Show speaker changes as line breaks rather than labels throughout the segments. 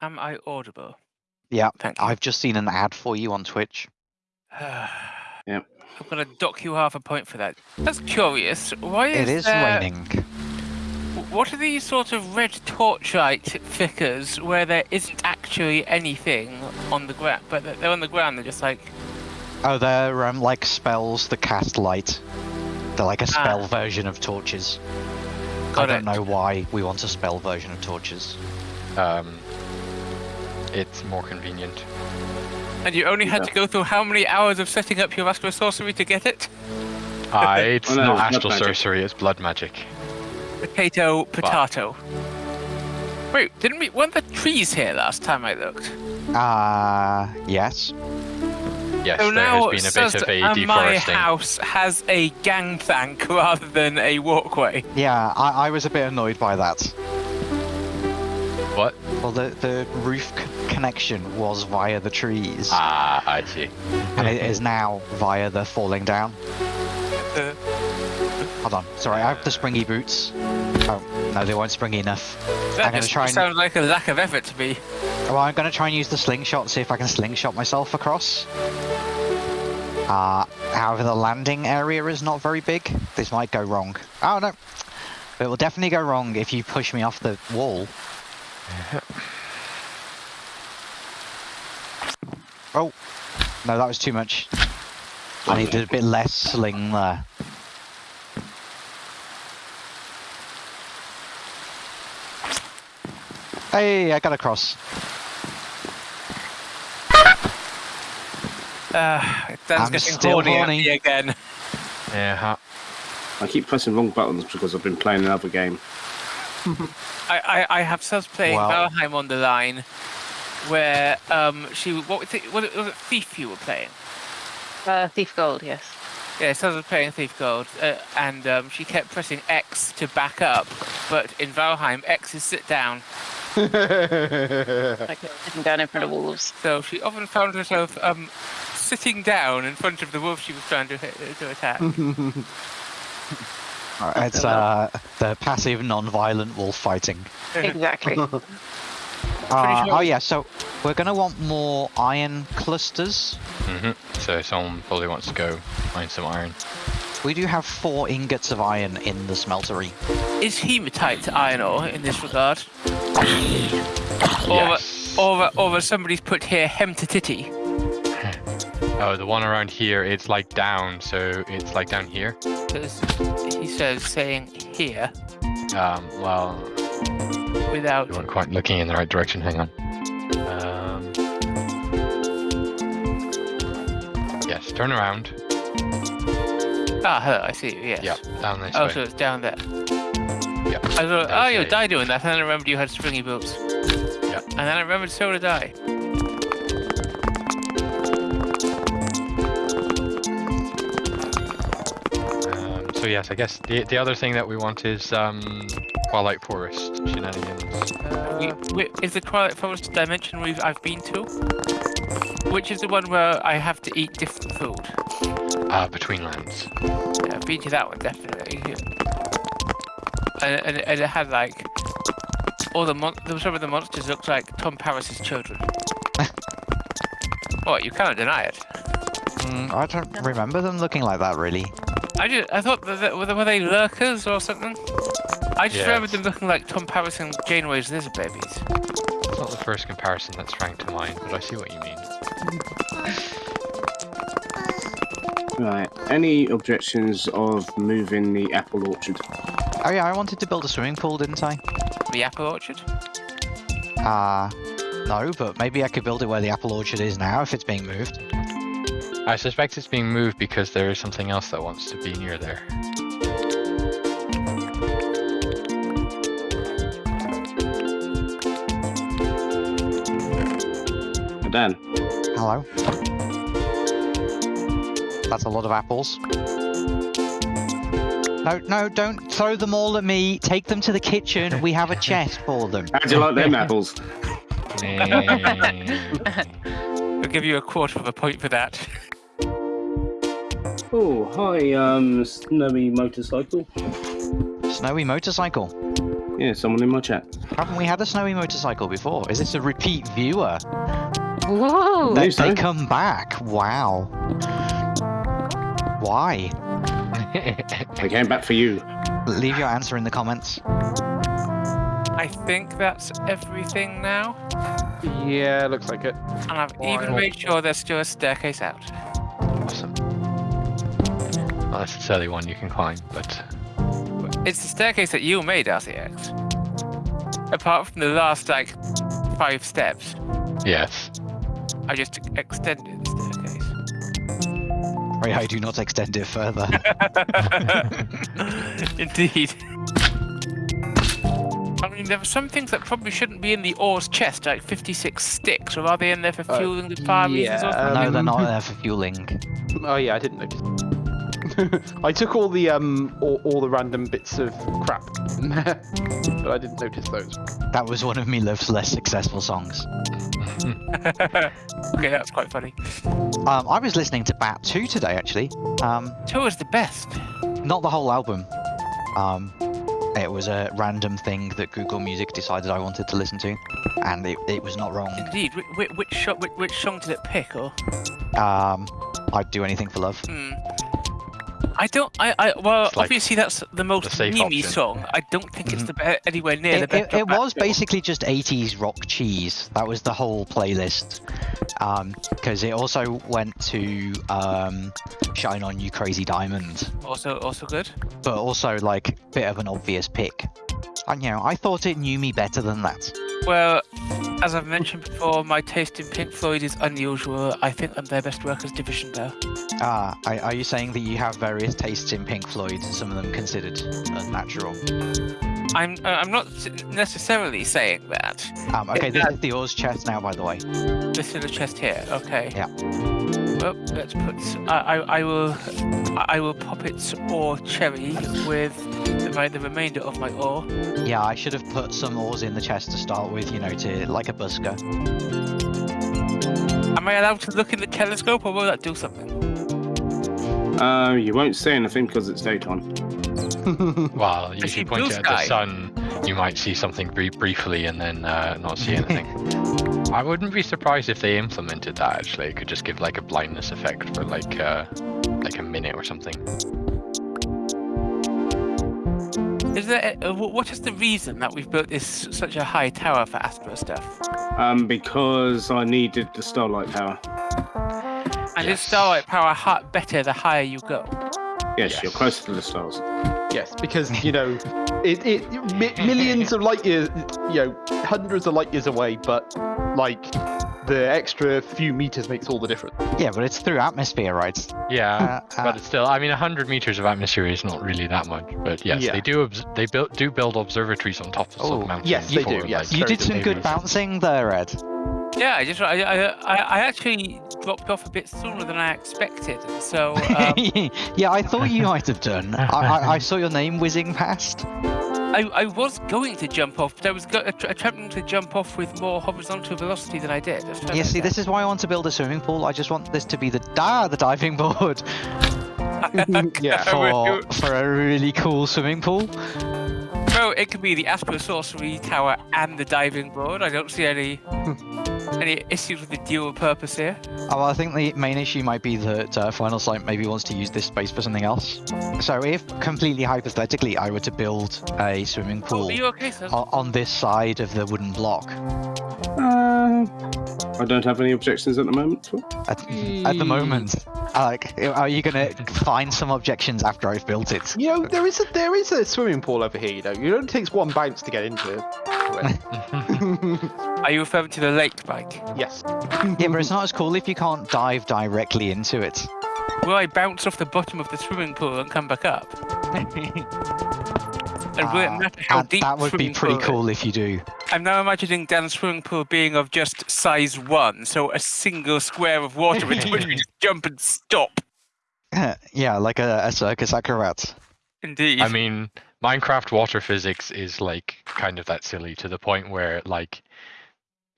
Am I audible?
Yeah,
Thank you.
I've just seen an ad for you on Twitch.
Yep.
I'm gonna dock you half a point for that. That's curious. Why is
It is
there-
raining.
What are these sort of red torchlight flickers where there isn't actually anything on the ground, but they're- they're on the ground? They're just like
Oh, they're um, like spells that cast light. They're like a
Ah.
spell version of torches. I don't
it.
know why we want a spell version of torches.
Um, it's more convenient.
And you only had
Yeah.
to go through how many hours of setting up your astral sorcery to get it?
Ah, it's
Oh, no,
not
it's
astral sorcery, it's blood magic.
Potato, potato. Wait, didn't we? Weren't the trees here last time I looked?
Ah, yes.
Yes,
so
there
now
has been a bit of a
and my house has a gangplank rather than a walkway.
Yeah, I, I was a bit annoyed by that.
What?
Well, the, the roof c- connection was via the trees,
Ah, I see.
and it is now via the falling down.
Uh,
Hold on, sorry, I have the springy boots. Oh, no, they weren't springy enough.
that
I'm gonna
just
try and-
sounds like a lack of effort to me.
Well, I'm going to try and use the slingshot, see if I can slingshot myself across. Uh, however, the landing area is not very big. This might go wrong. Oh, no. It will definitely go wrong if you push me off the wall. Oh, no, that was too much. I needed a bit less sling there. Hey, I got across.
Uh, Dan's
I'm
getting
still
horny,
horny.
again.
Yeah, ha-
I keep pressing wrong buttons because I've been playing another game.
I, I, I have subs playing
Wow.
Valheim on the line, where um she what was it, what was it Thief you were playing?
Uh, Thief Gold, yes.
Yeah, Subs was playing Thief Gold, uh, and um, she kept pressing X to back up, but in Valheim X is sit down.
Like sitting down in front of wolves.
So she often found herself um sitting down in front of the wolf she was trying to hit, to attack.
Uh, It's uh, the passive non-violent wolf fighting.
Exactly.
Uh,
sure-
Oh yeah, so we're gonna want more iron clusters.
mhm. So someone probably wants to go find some iron.
We do have four ingots of iron in the smeltery.
Is hematite iron ore in this regard?
Yes.
Or, or, or somebody's put here hemtatiti.
Oh, the one around here, it's like down, so it's like down here.
Says saying here
Um, well,
without
you weren't quite looking in the right direction. Hang on. Um, yes, turn around.
Ah, hello, I see you, yes.
Yep, down this
Oh,
way.
so it's down there.
Yep.
I thought, oh, you
Okay.
die doing that, and then I remembered you had springy boots.
Yep.
And then I remembered so did I.
yes, I guess the the other thing that we want is um, Twilight Forest shenanigans.
Uh, we, we, is the Twilight Forest dimension we've I've been to? Which is the one where I have to eat different food?
Uh, between lands.
Yeah, I've been to that one definitely. And, and, and it had like all the mon- some of the monsters looked like Tom Paris's children. what you can't deny it.
Mm, I don't remember them looking like that really.
I just I thought that, that were they- lurkers or something? I just
Yeah.
remembered them looking like Tom Paris and Janeway's lizard babies.
It's not the first comparison that's sprang to mind, but I see what you mean.
Right. Any objections of moving the apple orchard?
Oh yeah, I wanted to build a swimming pool, didn't I?
The apple orchard.
Uh, no, but maybe I could build it where the apple orchard is now if it's being moved.
I suspect it's being moved because there is something else that wants to be near there.
Dan.
Hello. That's a lot of apples. No, no, don't throw them all at me. Take them to the kitchen. We have a chest for them.
How do you like them apples?
I'll give you a quarter of a point for that.
Oh, hi, um, snowy motorcycle.
Snowy motorcycle.
Yeah, someone in my chat.
Haven't we had a snowy motorcycle before? Is this a repeat viewer?
Whoa!
They,
so.
they come back. Wow. Why?
They came back for you.
Leave your answer in the comments.
I think that's everything now.
Yeah, looks like it.
And I've even made sure there's still a staircase out.
awesome. Not necessarily one you can climb, but
It's the staircase that you made, RCX. Apart from the last, like, five steps,
yes.
I just extended the staircase.
Pray I do not extend it further.
Indeed. I mean, there are some things that probably shouldn't be in the ore's chest, like 56 sticks, or are they in there for
Uh,
fueling the fire reasons or
yeah,
something?
no, they're not there for fueling.
Oh yeah, I didn't notice. I took all the um all, all the random bits of crap, but I didn't notice those.
That was one of Meat Loaf's less successful songs.
okay, that's quite funny.
Um, I was listening to Bat 2 today, actually. Um,
Two is the best.
not the whole album. Um, it was a random thing that Google Music decided I wanted to listen to, and it, it was not wrong.
Indeed. Which, which, which, which, which song did it pick, or?
Um, I'd do anything for love.
Hmm. I don't. I. I well,
It's like
obviously that's the most
safe
memey song. I don't think it's
Mhm.
the be- anywhere near the
It,
best.
it, it was basically just 80s rock cheese. That was the whole playlist. Because it also went to um, Shine On You Crazy Diamond,
also also good.
but also like bit of an obvious pick. And you know, I thought it knew me better than that.
Well, as I've mentioned before, my taste in Pink Floyd is unusual. I think I'm their best work as Division Bell.
Ah, are, are you saying that you have various tastes in Pink Floyd and some of them considered unnatural?
I'm. Uh, I'm not necessarily saying that.
Um, okay, this is the Oz chest now, by the way.
This is the chest here. Okay.
Yeah.
Well, let's put. s- I, I, I will. I will pop it or cherry with the, my, the remainder of my ore.
Yeah, I should have put some ores in the chest to start with, you know, to like a busker.
Am I allowed to look in the telescope, or will that do something?
Uh, you won't see anything because it's daytime.
Well, you
see
you point it at the sun, you might see something bri- briefly and then uh, not see anything. I wouldn't be surprised if they implemented that. Actually, it could just give like a blindness effect for like uh, like a minute or something.
Is there? A, uh, what is the reason that we've built this such a high tower for Astro stuff?
Um, because I needed the starlight power.
And
Yes.
is starlight power hi- better the higher you go?
Yes,
Yes.
you're closer to the stars.
yes, because you know, it, it mi- millions of light years, you know, hundreds of light years away, but like the extra few meters makes all the difference.
Yeah, but it's through atmosphere, right?
Yeah,
Uh, uh,
but it's still. I mean, hundred meters of atmosphere is not really that much. But yes,
Yeah.
they do. Obs- they build do build observatories on top of
Oh,
some mountains.
yes, they do,
for,
yes.
you did some
good
good bouncing there, Ed.
Yeah, I just I, I, I, I actually dropped off a bit sooner than I expected, so um,
yeah, I thought you might have done. I, I, I saw your name whizzing past.
I, I was going to jump off, but I was go- attempting to jump off with more horizontal velocity than I did. Let's
Yeah, see,
again.
this is why I want to build a swimming pool. I just want this to be the ah, the diving board
Yeah.
for for a really cool swimming pool.
Well, it could be the Astral Sorcery Tower and the diving board. I don't see any any issues with the dual purpose here.
Oh, well, I think the main issue might be that uh, Final Sight maybe wants to use this space for something else. So, if completely hypothetically I were to build a swimming
Oh,
pool
you okay, sir?
o- on this side of the wooden block,
I don't have any objections at the moment.
at, at the moment, like, are you gonna find some objections after I've built it?
You know, there is a there is a swimming pool over here. You know, it only takes one bounce to get into it.
Are you referring to the lake bike?
yes.
Yeah, but it's not as cool if you can't dive directly into it.
Will I bounce off the bottom of the swimming pool and come back up? And will it
Uh,
matter how
that,
deep
that would be pretty
pool is?
cool if you do.
I'm now imagining Dan's swimming pool being of just size one, so a single square of water into which we just jump and stop.
yeah, like a, a circus acrobat.
Indeed.
I mean, Minecraft water physics is like kind of that silly to the point where like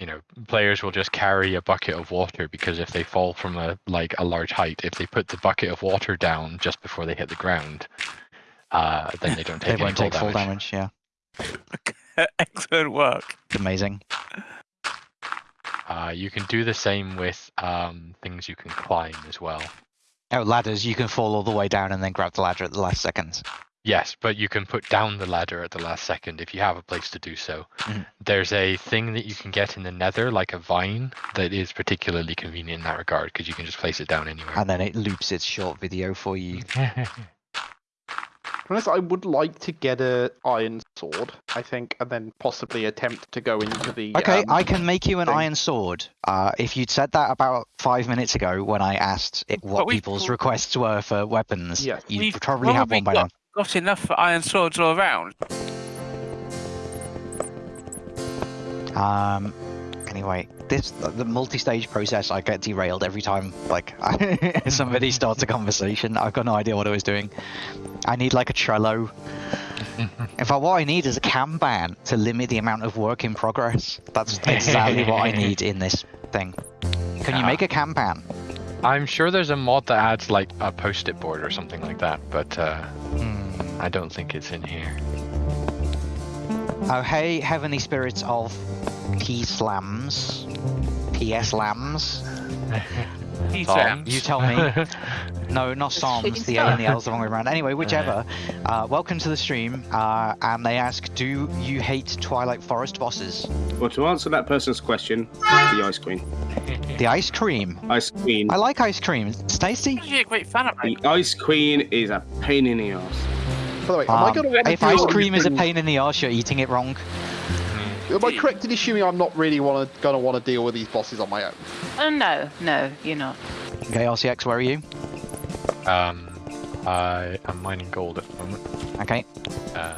you know players will just carry a bucket of water because if they fall from a like a large height if they put the bucket of water down just before they hit the ground uh then they don't
They
take any
won't
fall
take full
damage.
damage, yeah.
Excellent work.
It's amazing.
Uh, you can do the same with um, things you can climb as well.
Oh, ladders, you can fall all the way down and then grab the ladder at the last second.
Yes, but you can put down the ladder at the last second if you have a place to do so.
Mhm.
There's a thing that you can get in the nether, like a vine, that is particularly convenient in that regard because you can just place it down anywhere.
And then it loops its short video for you.
Unless I would like to get a iron sword, I think, and then possibly attempt to go into the.
Okay,
um,
I can make you an
thing.
iron sword. Uh, if you'd said that about five minutes ago when I asked it what
we've
people's
al-
requests were for weapons,
Yes.
you'd
We've
probably have one by now.
got, got enough for iron swords all around.
Um. Anyway, this the multi-stage process. I get derailed every time. Like somebody starts a conversation. I've got no idea what I was doing. I need like a Trello. In fact, what I need is a Kanban to limit the amount of work in progress. That's exactly what I need in this thing. Can you make a Kanban?
I'm sure there's a mod that adds like a post-it board or something like that, but uh,
Hmm.
I don't think it's in here.
Oh, hey, heavenly spirits of P slams, PS lambs.
These
Tom,
rams.
You tell me. No, not Psalms. The A and the L's the wrong way around. Anyway, whichever. Uh, welcome to the stream. Uh, and they ask, do you hate Twilight Forest bosses?
Well, to answer that person's question, the ice queen.
The ice cream.
Ice queen.
I like ice cream. It's tasty.
I'm actually a great fan of
The ice queen is a pain in the ass.
By the way, am I
Um,
going to want to
if ice cream is a pain in the arse, you're eating it wrong.
Am I correct in assuming I'm not really want to going to want to deal with these bosses on my own?
Oh no, no, you're not.
Okay, RCX, where are you?
Um, I am mining gold at the moment.
Okay,
Um,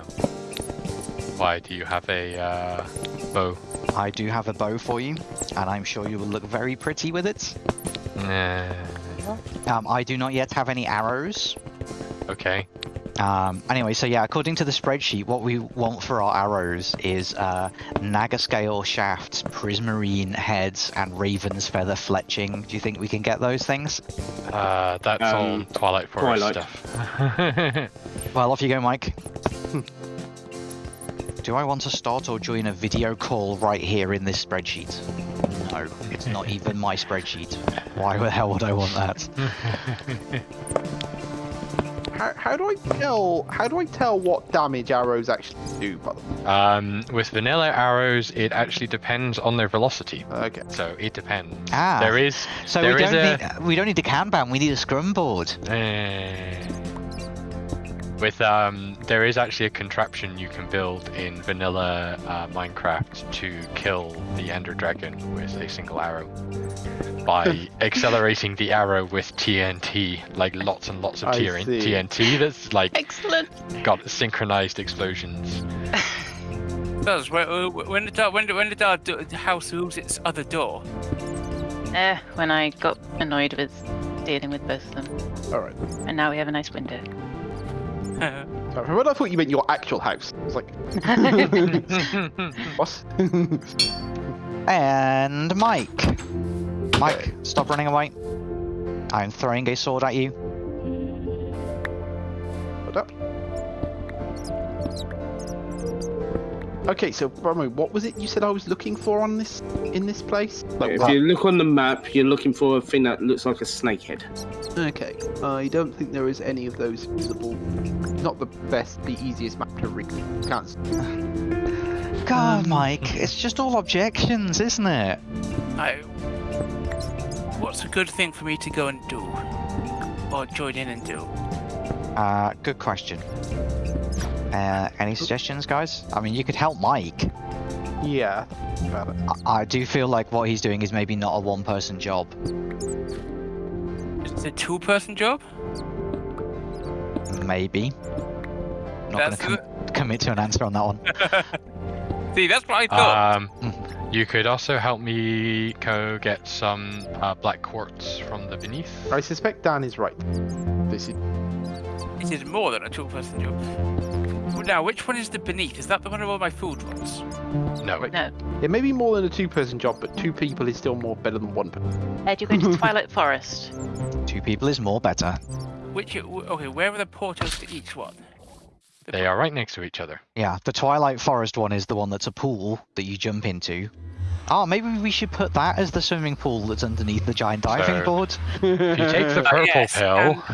why do you have a uh, bow?
I do have a bow for you, and I'm sure you will look very pretty with it.
Nah.
Um, I do not yet have any arrows.
Okay.
Um, anyway, so yeah, according to the spreadsheet, what we want for our arrows is uh, Nagascale shafts, prismarine heads, and raven's feather fletching. Do you think we can get those things?
Uh, that's all
Um,
Twilight Forest
Twilight.
stuff.
Well, off you go, Mike. Do I want to start or join a video call right here in this spreadsheet? No, it's not even my spreadsheet. Why the hell would I want that?
How, how do I tell? How do I tell what damage arrows actually do? By the way?
um, with vanilla arrows, it actually depends on their velocity.
Okay.
So it depends.
Ah.
There is.
So
there
we don't
a.
need we don't need a Kanban. We need a scrum board.
Eh, with um, there is actually a contraption you can build in vanilla uh, Minecraft to kill the Ender Dragon with a single arrow by accelerating the arrow with TNT, like lots and lots of
I
TN-
see.
TNT that's like
Excellent.
got synchronized explosions.
does when, when the when, the- when the dog do, the house moves its other door.
Eh, when I got annoyed with dealing with both of them,
All right.
and now we have a nice window.
Sorry, When I thought you meant your actual house, I was like, what?
And Mike. Mike, stop running away. I'm throwing a sword at you.
Hold up. Okay, so Bramo, what was it you said I was looking for on this in this place? Like,
If
what-
you look on the map, you're looking for a thing that looks like a snake head.
Okay, I don't think there is any of those visible. Not the best, the easiest map to read. Can't. s-
God, Mike, it's just all objections, isn't it?
I, what's a good thing for me to go and do, or join in and do?
Uh, good question. Uh, any suggestions, guys? I mean, you could help Mike.
Yeah. About it.
I, I do feel like what he's doing is maybe not a one-person job.
It's a two-person job.
Maybe. Not
That's
gonna com- commit to an answer on that one.
See, that's what I thought.
um, you could also help me go get some uh, black quartz from the beneath.
I suspect Dan is right. This is
it is more than a two-person job. Well, Now, which one is the beneath? Is that the one of all my food ones?
No,
No.
it may be more than a two-person job, but two people is still more better than one person.
Ed, you go to Twilight Forest.
Two people is more better.
Which? Uh, okay, where are the portals to each one?
They are right next to each other.
Yeah, the Twilight Forest one is the one that's a pool that you jump into. Oh, maybe we should put that as the swimming pool that's underneath the giant diving
So-
board.
If you take the
Uh,
purple
yes,
pill,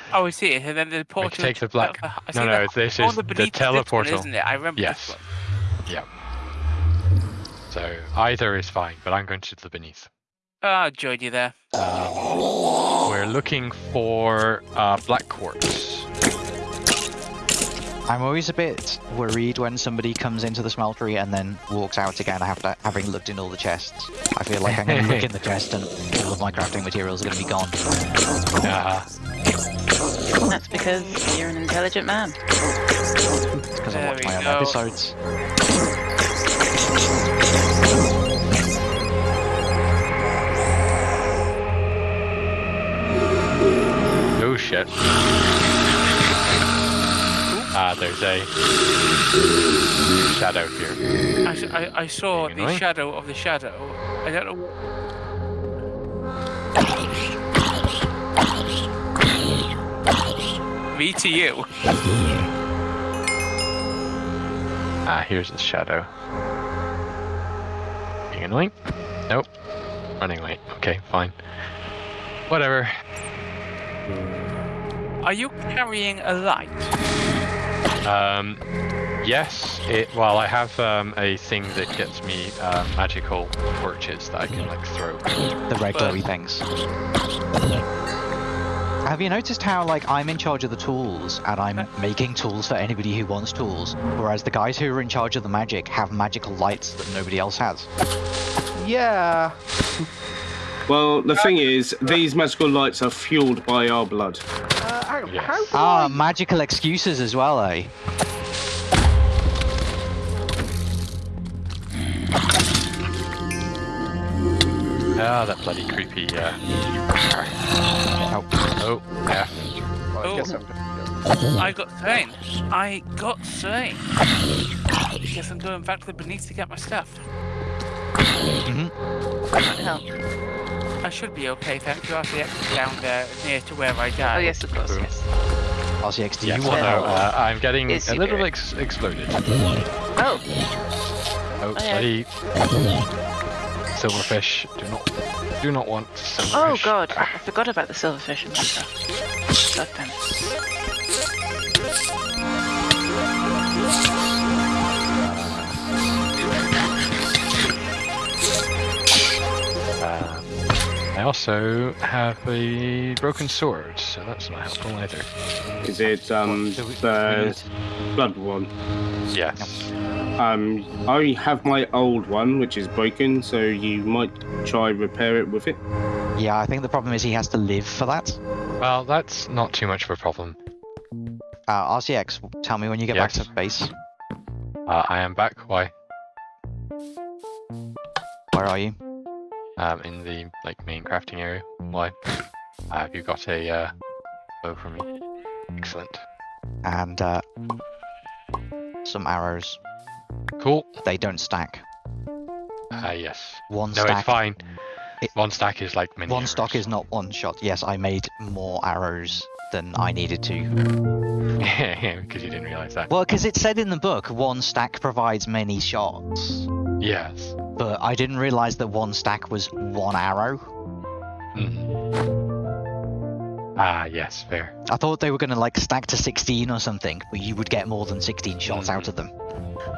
Oh, I see it. And then the portal.
take the black-
I
no, no,
the-
this
oh,
is
the,
the
beneath One, isn't it? I remember
Yes.
this one.
so either is fine, but I'm going to the beneath.
Ah, joined you there.
Um, we're looking for uh, black quartz.
I'm always a bit worried when somebody comes into the smeltery and then walks out again after having looked in all the chests. I feel like I'm going to look in the chest and all of my crafting materials are going to be gone.
Uh,
That's because you're an intelligent man.
because I
There
watch
we
my own episodes.
oh shit. Ah, there's a shadow here.
I I saw
Being
the shadow of the shadow. I don't know. Me to you.
Ah, here's the shadow. Being annoying? Nope. Running late. Okay, fine. Whatever.
Are you carrying a light?
Um, yes. It. Well, I have um, a thing that gets me uh, magical torches that I can like throw.
The red glowy things. Have you noticed how, like, I'm in charge of the tools, and I'm making tools for anybody who wants tools, whereas the guys who are in charge of the magic have magical lights that nobody else has?
Yeah.
Well, the thing is, these magical lights are fueled by our blood.
How,
Yes.
how do
Ah,
I-
magical excuses as well, eh?
Ah, that bloody creepy. Uh...
Oh.
Oh, yeah.
Well, I
Oh.
guess I'm-
I got slain. I got slain. Guess I'm going back to the beneath to get my stuff.
What the hell?
I should be okay, thank you. RCX is down there near to where I died.
Oh yes, of course, yes.
RCX, do
Yes,
you
no,
want to...
uh, I'm getting a little
there?
ex- exploded.
Oh,
Oh,
yeah.
bloody silverfish. Do not, do not want
oh
silverfish.
god, I forgot about the silverfish and stuff. God damn it.
Also have a broken sword, so that's not helpful either.
Is it um the blood one?
Yes.
Um, I have my old one, which is broken, so you might try repair it with it.
Yeah, I think the problem is he has to live for that.
Well, that's not too much of a problem.
Uh, RCX, tell me when you get back to base.
Uh, I am back. Why?
Where are you?
Um, in the like main crafting area. Why? Uh, have you got a uh, bow for me? Excellent.
And, uh... Some arrows.
Cool.
They don't stack.
Uh, yes.
One
No,
stack...
it's fine.
It-
One stack is like many.
One stock
arrows.
is not one shot. Yes, I made more arrows than I needed to.
yeah, because you didn't realize that.
Well, because it said in the book, one stack provides many shots.
Yes.
But I didn't realize that one stack was one arrow.
Mhm. Ah, yes, fair.
I thought they were going to like stack to 16 or something, but you would get more than 16 shots out of them.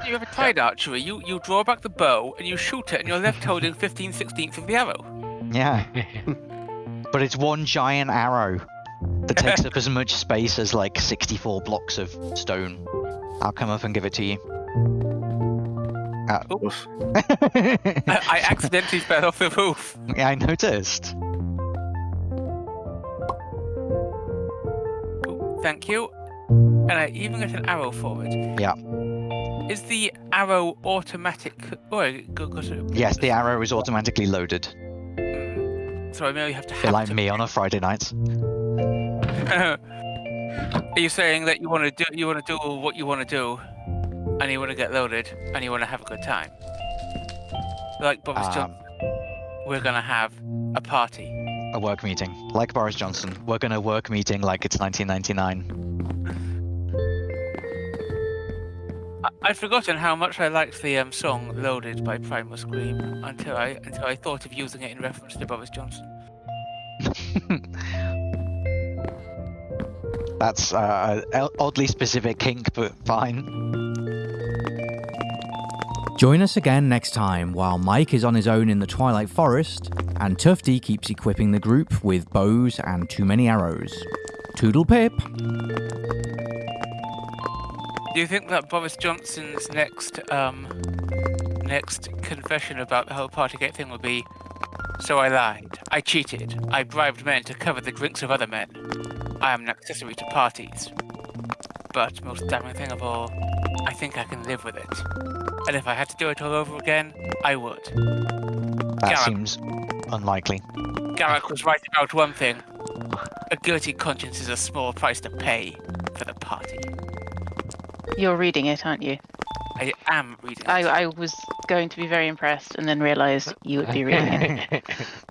You have a tied archery. You you draw back the bow and you shoot it, and you're left holding 15 16ths of the arrow.
Yeah, but it's one giant arrow that takes up as much space as like 64 blocks of stone. I'll come up and give it to you.
Oof.
I, I accidentally fell off the roof.
yeah, I noticed.
Ooh, Thank you. And I even get an arrow for it.
Yeah.
Is the arrow automatic? Oh,
Yes, the arrow is automatically loaded.
Mm. So I merely have to have
like
to
me on a Friday night.
Are you saying that you want to do you want to do what you want to do, and you want to get loaded, and you want to have a good time? Like Boris
Um,
Johnson, we're gonna have a party.
a work meeting. Like Boris Johnson, we're going to work meeting like it's 1999.
I- I'd forgotten how much I liked the um, song "Loaded" by Primal Scream until I until I thought of using it in reference to Boris Johnson.
That's uh, oddly specific kink, but fine.
Join us again next time while Mike is on his own in the Twilight Forest and Tufty keeps equipping the group with bows and too many arrows. Toodle pip!
Do you think that Boris Johnson's next um next confession about the whole Partygate thing will be? So I lied. I cheated. I bribed men to cover the drinks of other men. I am an accessory to parties. But most damning thing of all, I think I can live with it. And if I had to do it all over again, I would.
That
Garak.
seems unlikely.
Garak was right about one thing. A guilty conscience is a small price to pay for the party.
You're reading it, aren't you?
I am reading it.
I, I was going to be very impressed and then realised you would be reading it.